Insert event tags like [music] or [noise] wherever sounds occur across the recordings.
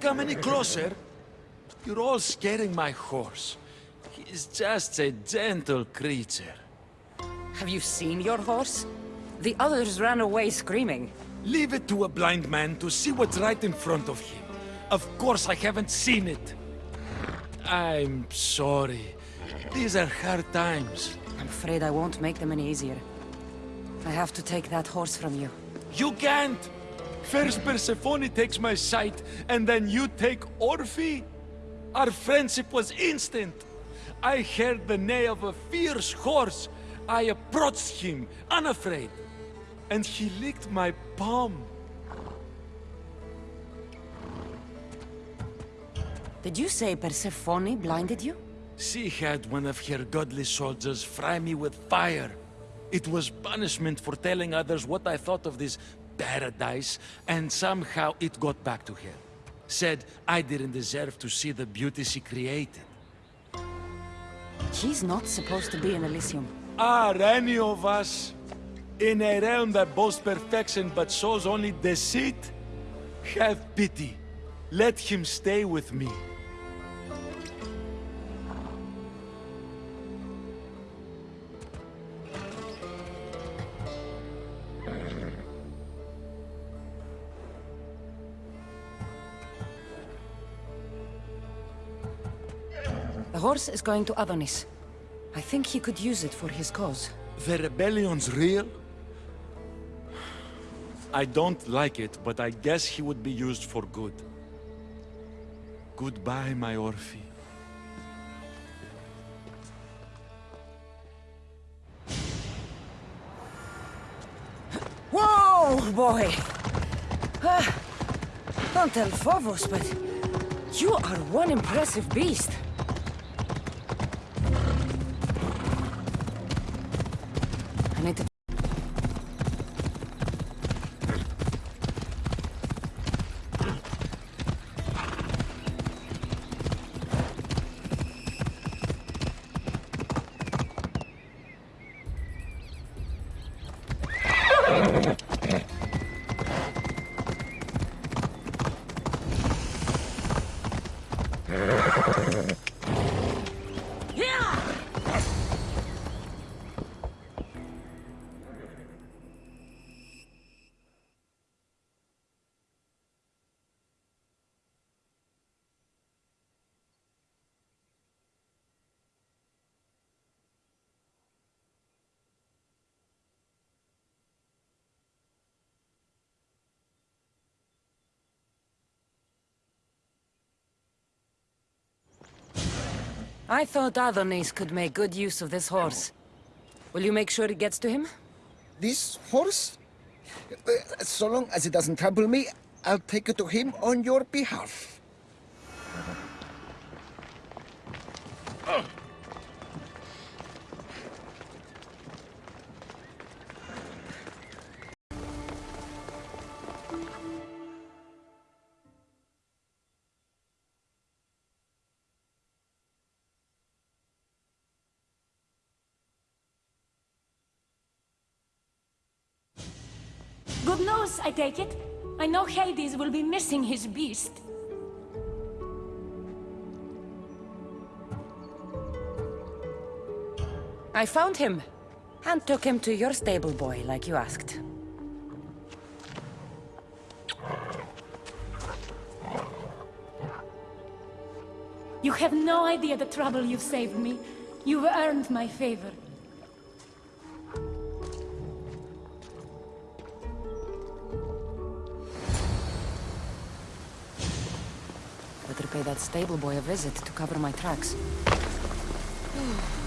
Come any closer. You're all scaring my horse. He's just a gentle creature. Have you seen your horse? The others ran away screaming. Leave it to a blind man to see what's right in front of him. Of course I haven't seen it. I'm sorry. These are hard times. I'm afraid I won't make them any easier. I have to take that horse from you. You can't! First Persephone takes my sight, and then you take Orphe? Our friendship was instant. I heard the neigh of a fierce horse. I approached him, unafraid. And he licked my palm. Did you say Persephone blinded you? She had one of her godly soldiers fry me with fire. It was punishment for telling others what I thought of this paradise, and somehow it got back to her. Said I didn't deserve to see the beauty she created. She's not supposed to be in Elysium. Are any of us in a realm that boasts perfection but shows only deceit? Have pity. Let him stay with me. Horse is going to Adonis. I think he could use it for his cause. The rebellion's real? I don't like it, but I guess he would be used for good. Goodbye, my Orphe. Whoa, boy! Ah, don't tell Phobos, but you are one impressive beast. I thought Adonis could make good use of this horse. Will you make sure it gets to him? This horse? Uh, So long as it doesn't trouble me, I'll take it to him on your behalf. Good I take it. I know Hades will be missing his beast. I found him. And took him to your stable boy, like you asked. You have no idea the trouble you've saved me. You've earned my favor. Pay that stable boy a visit to cover my tracks. [sighs] [sighs]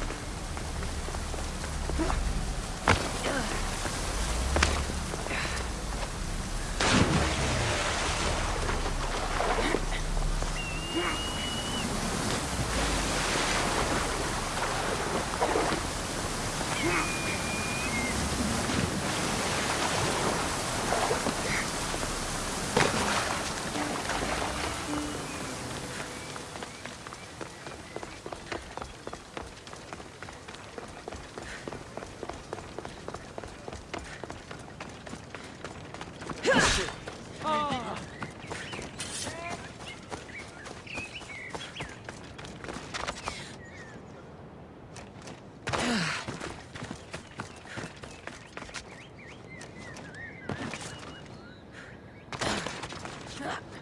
truck.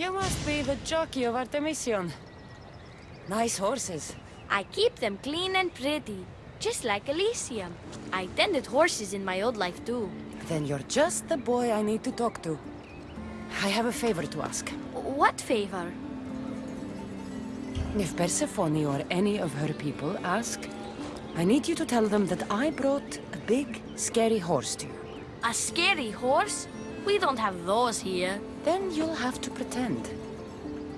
You must be the jockey of Artemision. Nice horses. I keep them clean and pretty, just like Elysium. I tended horses in my old life too. Then you're just the boy I need to talk to. I have a favor to ask. What favor? If Persephone or any of her people ask, I need you to tell them that I brought a big, scary horse to you. A scary horse? We don't have those here. Then you'll have to pretend.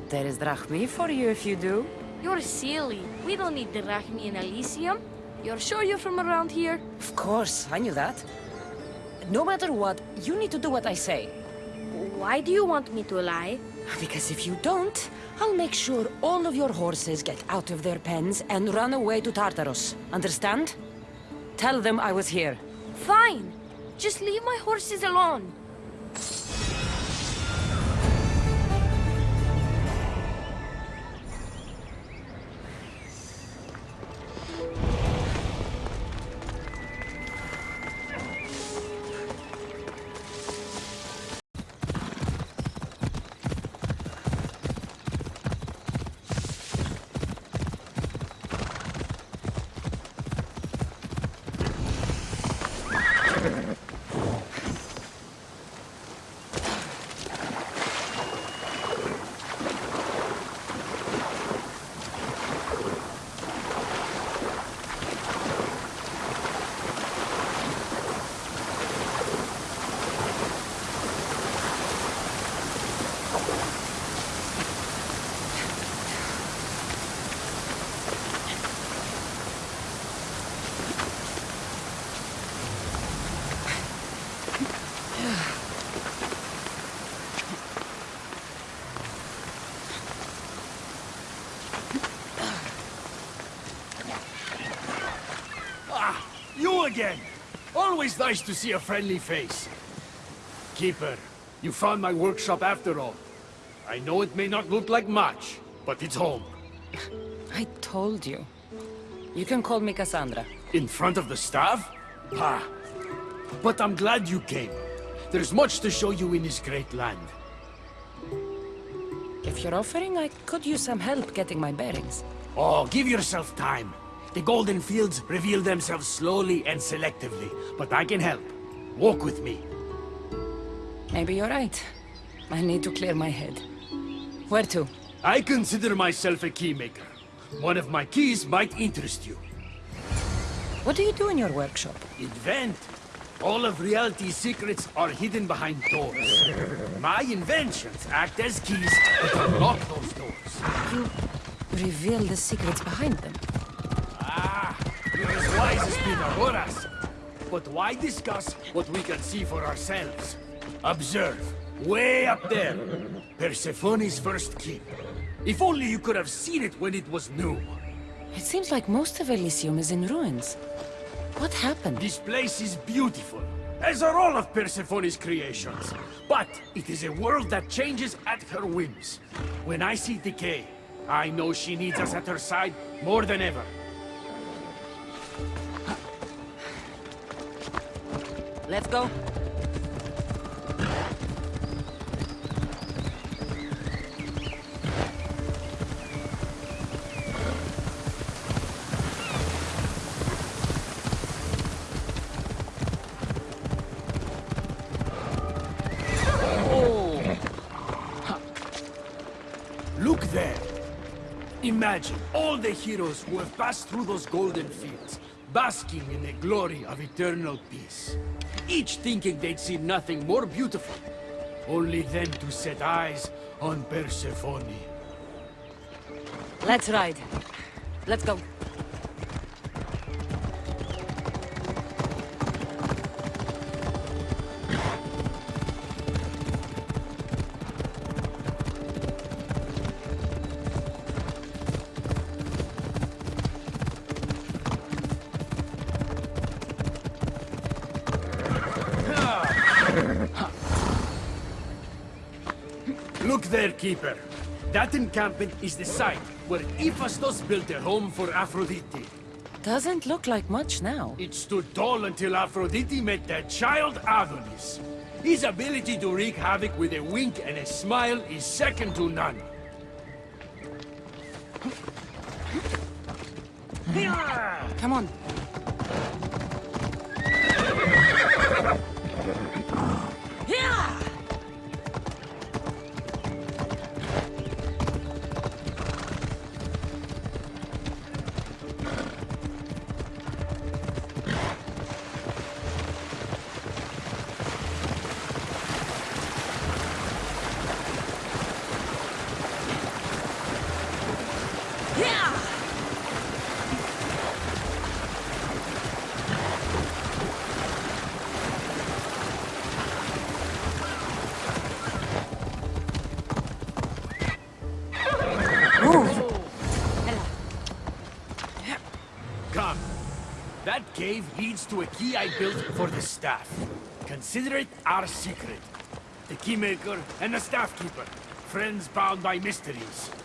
There is drachmae for you if you do. You're silly. We don't need the drachmae in Elysium. You're sure you're from around here? Of course, I knew that. No matter what, you need to do what I say. Why do you want me to lie? Because if you don't, I'll make sure all of your horses get out of their pens and run away to Tartarus. Understand? Tell them I was here. Fine. Just leave my horses alone. Always nice to see a friendly face. Keeper, you found my workshop after all. I know it may not look like much, but it's home. [laughs] I told you. You can call me Cassandra. In front of the staff? Ha! But I'm glad you came. There's much to show you in this great land. If you're offering, I could use some help getting my bearings. Oh, give yourself time. The golden fields reveal themselves slowly and selectively, but I can help. Walk with me. Maybe you're right. I need to clear my head. Where to? I consider myself a keymaker. One of my keys might interest you. What do you do in your workshop? Invent. All of reality's secrets are hidden behind doors. My inventions act as keys that unlock those doors. You reveal the secrets behind them. As wise as Pythagoras. But why discuss what we can see for ourselves? Observe. Way up there. Persephone's first keep. If only you could have seen it when it was new. It seems like most of Elysium is in ruins. What happened? This place is beautiful, as are all of Persephone's creations. But it is a world that changes at her whims. When I see decay, I know she needs us at her side more than ever. Let's go. Oh. Look there! Imagine all the heroes who have passed through those golden fields, basking in the glory of eternal peace. Each thinking they'd see nothing more beautiful, only then to set eyes on Persephone. Let's ride. Let's go. That encampment is the site where Hephaestus built a home for Aphrodite. Doesn't look like much now. It stood tall until Aphrodite met their child Adonis. His ability to wreak havoc with a wink and a smile is second to none. Come on. Cave leads to a key I built for the staff. Consider it our secret. The keymaker and the staff keeper. Friends bound by mysteries.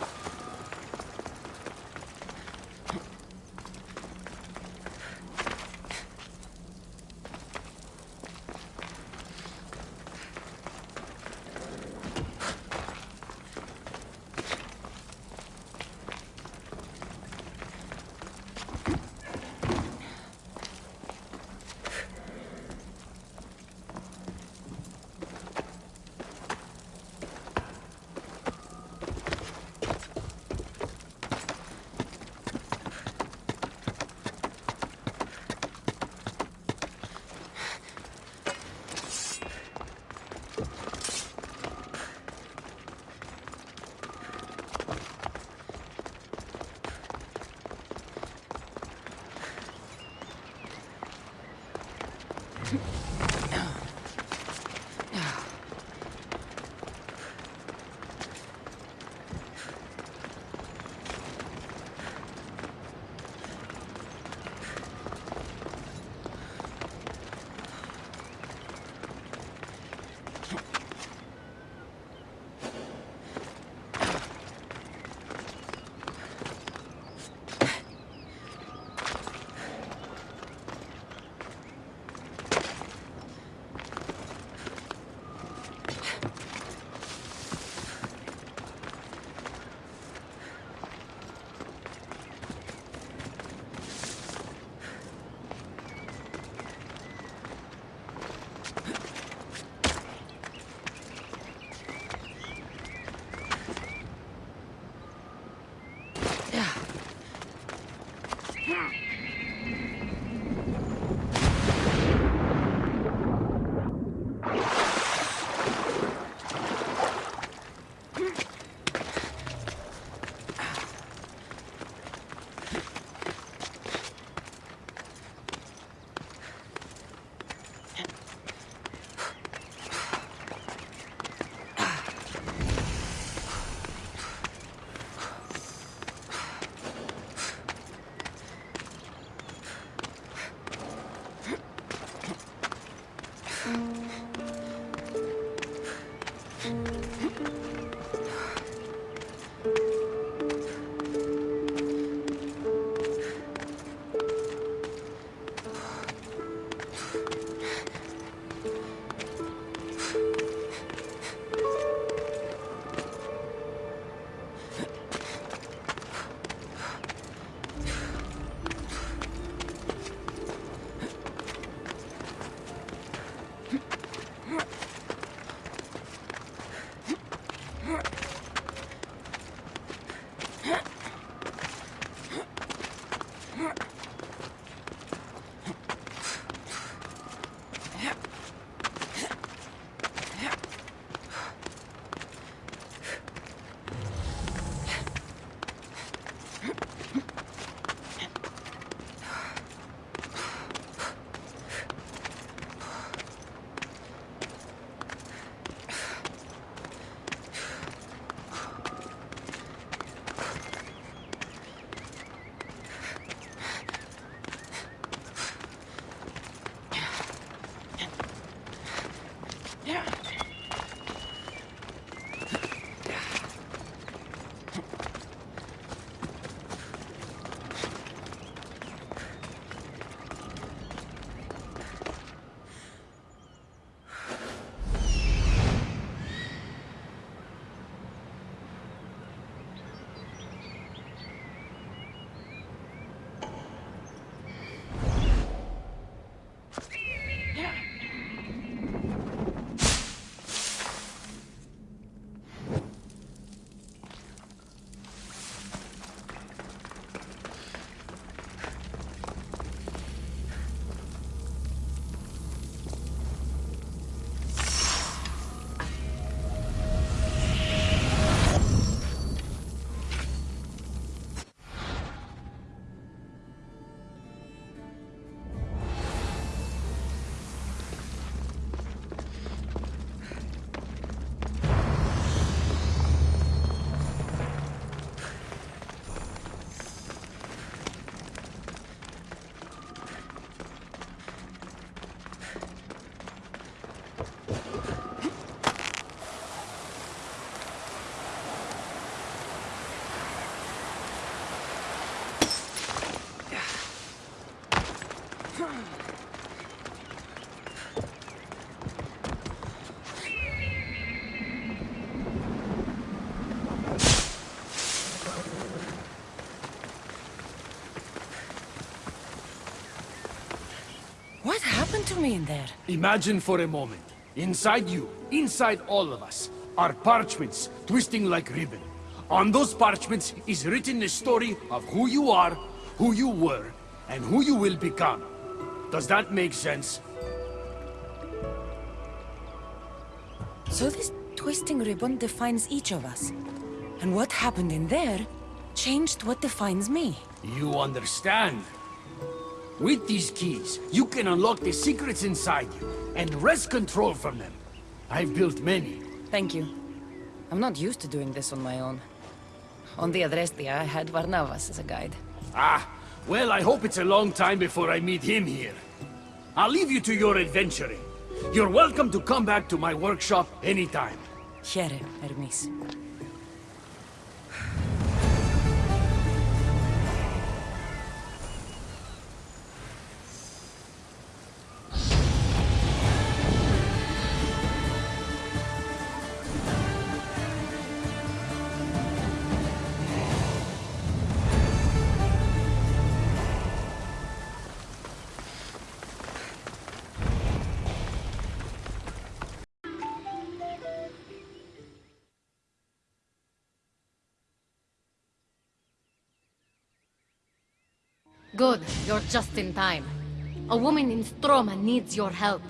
Me in there? Imagine for a moment, inside you, inside all of us, are parchments twisting like ribbon. On those parchments is written the story of who you are, who you were, and who you will become. Does that make sense? So this twisting ribbon defines each of us. And what happened in there changed what defines me. You understand? With these keys, you can unlock the secrets inside you, and wrest control from them. I've built many. Thank you. I'm not used to doing this on my own. On the Adrestia, I had Varnavas as a guide. Ah, well, I hope it's a long time before I meet him here. I'll leave you to your adventuring. You're welcome to come back to my workshop anytime. Here, Hermes. Good, you're just in time. A woman in Stroma needs your help.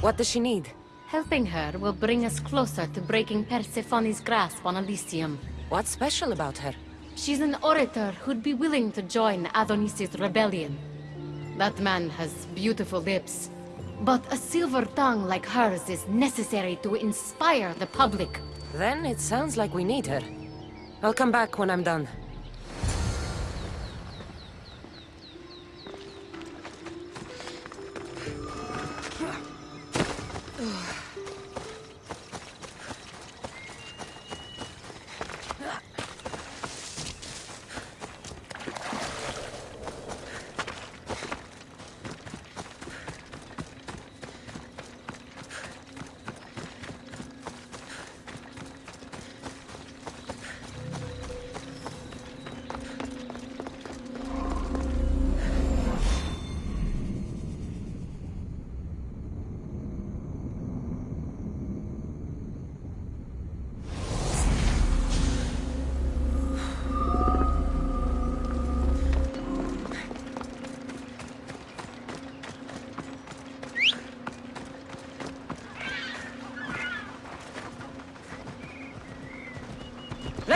What does she need? Helping her will bring us closer to breaking Persephone's grasp on Elysium. What's special about her? She's an orator who'd be willing to join Adonis' rebellion. That man has beautiful lips. But a silver tongue like hers is necessary to inspire the public. Then it sounds like we need her. I'll come back when I'm done.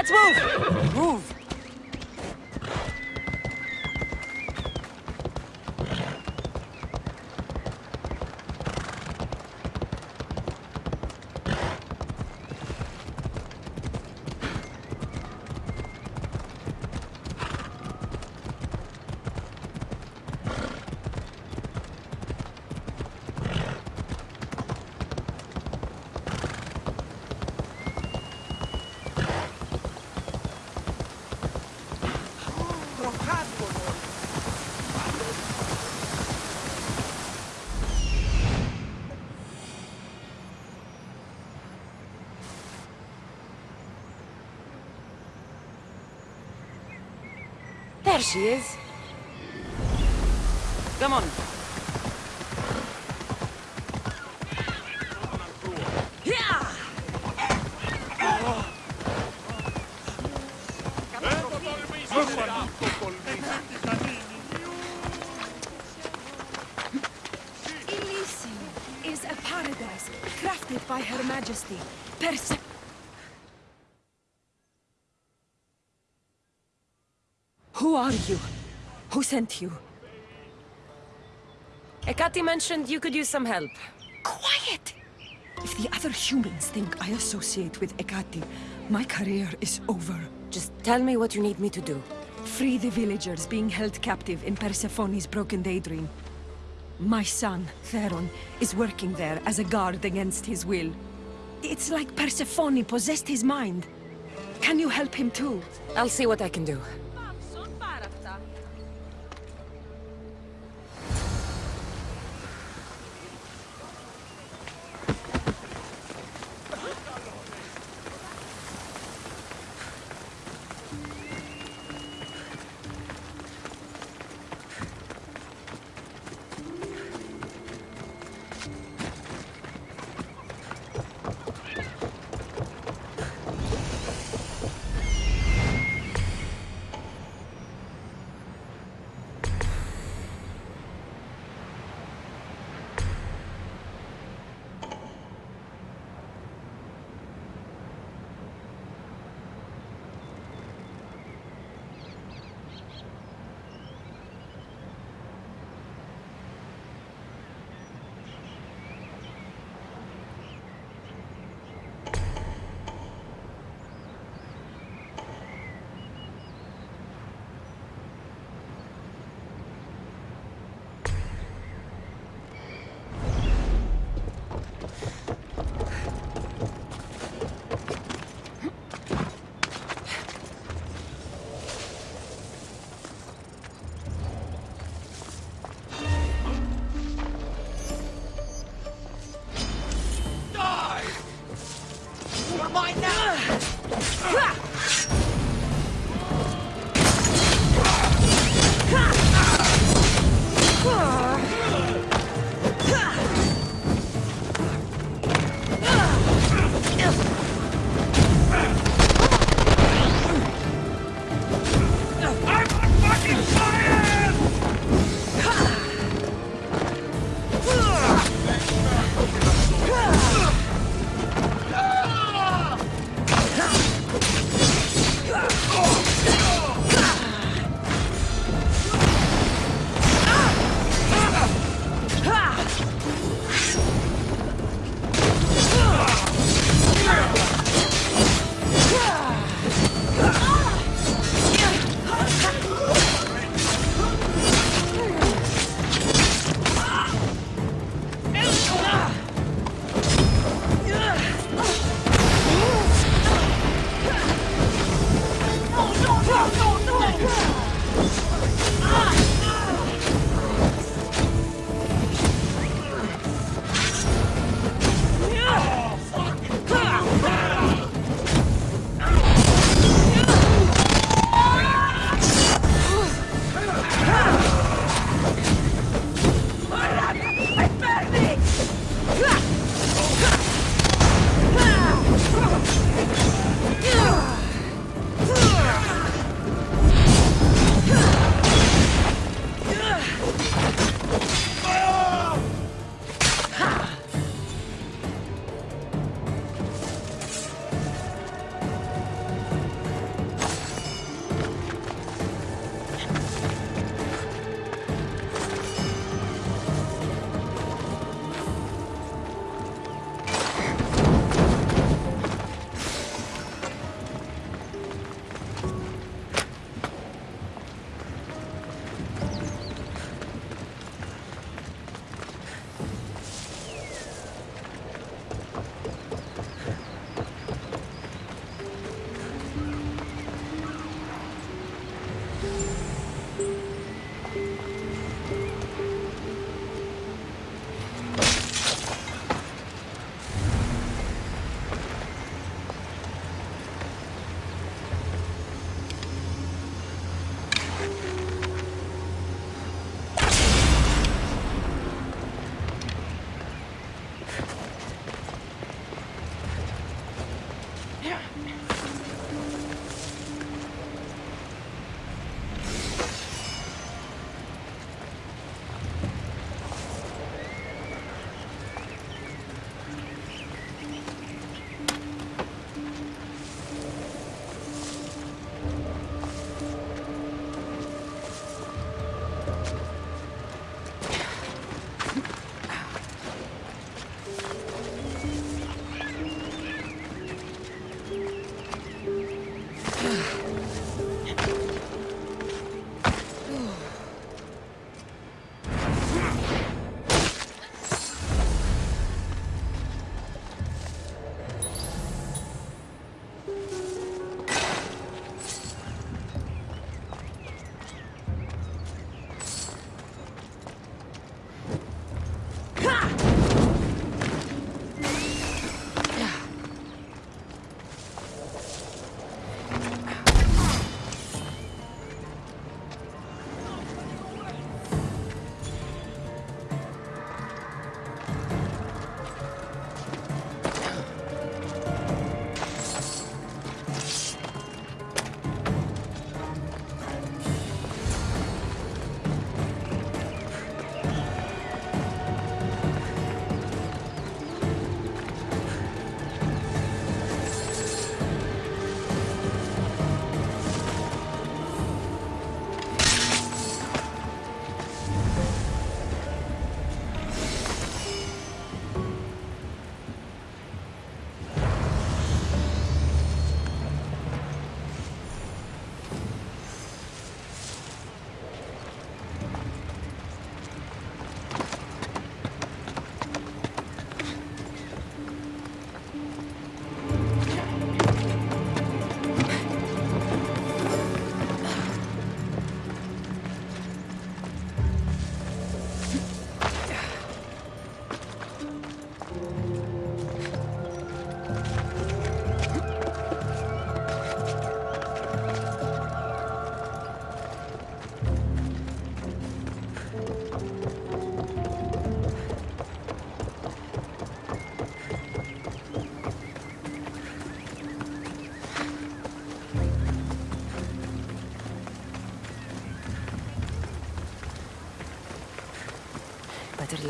Let's move! Move! There she is. Come on. Yeah! Elysium is a paradise crafted by Her Majesty, Perse... Who are you? Who sent you? Ekati mentioned you could use some help. Quiet! If the other humans think I associate with Ekati, my career is over. Just tell me what you need me to do. Free the villagers being held captive in Persephone's broken daydream. My son, Theron, is working there as a guard against his will. It's like Persephone possessed his mind. Can you help him too? I'll see what I can do.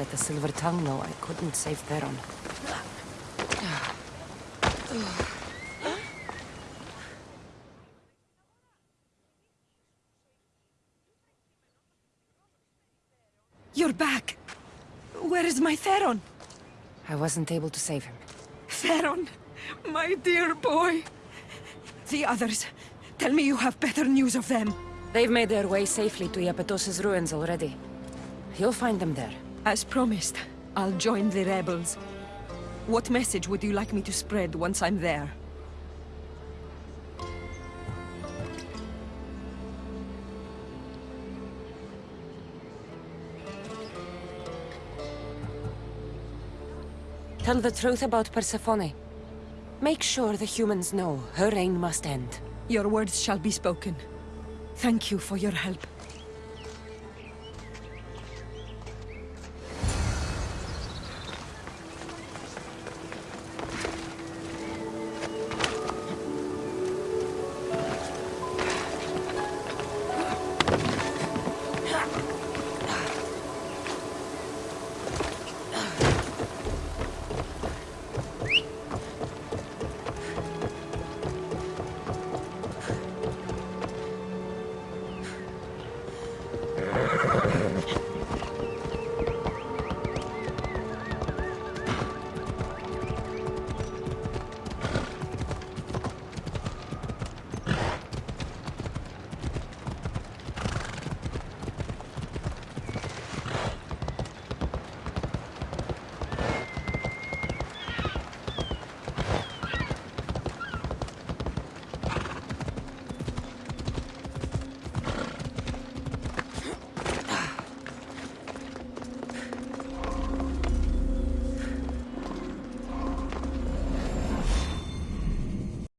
Let the Silver Tongue know I couldn't save Theron. You're back! Where is my Theron? I wasn't able to save him. Theron! My dear boy! The others. Tell me you have better news of them. They've made their way safely to Iapetos' ruins already. You'll find them there. As promised, I'll join the rebels. What message would you like me to spread once I'm there? Tell the truth about Persephone. Make sure the humans know her reign must end. Your words shall be spoken. Thank you for your help.